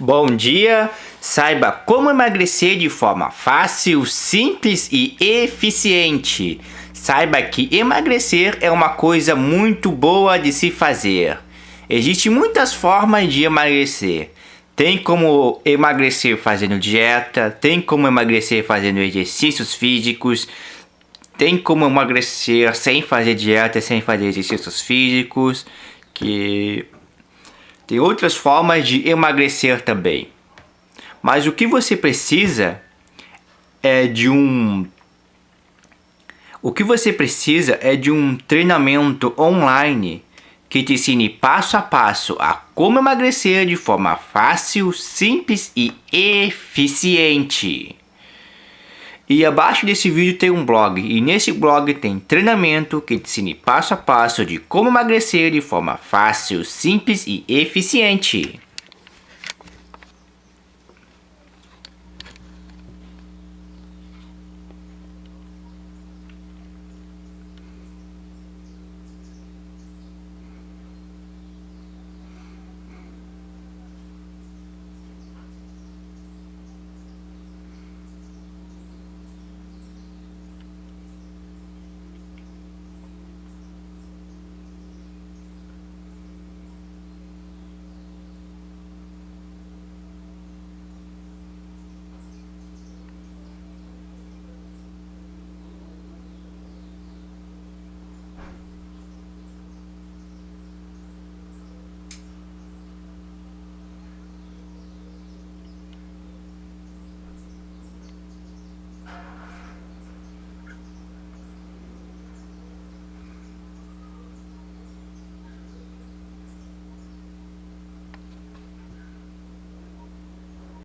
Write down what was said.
Bom dia! Saiba como emagrecer de forma fácil, simples e eficiente. Saiba que emagrecer é uma coisa muito boa de se fazer. Existem muitas formas de emagrecer. Tem como emagrecer fazendo dieta, tem como emagrecer fazendo exercícios físicos, tem como emagrecer sem fazer dieta, sem fazer exercícios físicos, que tem outras formas de emagrecer também. Mas o que você precisa é de um o que você precisa é de um treinamento online que te ensine passo a passo a como emagrecer de forma fácil, simples e eficiente. E abaixo desse vídeo tem um blog, e nesse blog tem treinamento que te ensina passo a passo de como emagrecer de forma fácil, simples e eficiente.